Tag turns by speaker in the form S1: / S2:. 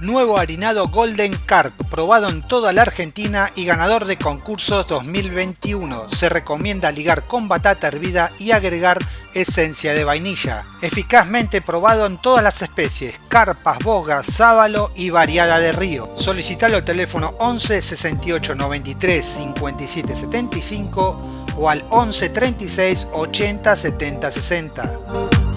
S1: Nuevo harinado Golden Carp, probado en toda la Argentina y ganador de concursos 2021. Se recomienda ligar con batata hervida y agregar esencia de vainilla. Eficazmente probado en todas las especies, carpas, bogas, sábalo y variada de río. Solicitalo al teléfono 11 68 93 57 75 o al 11 36 80 70 60.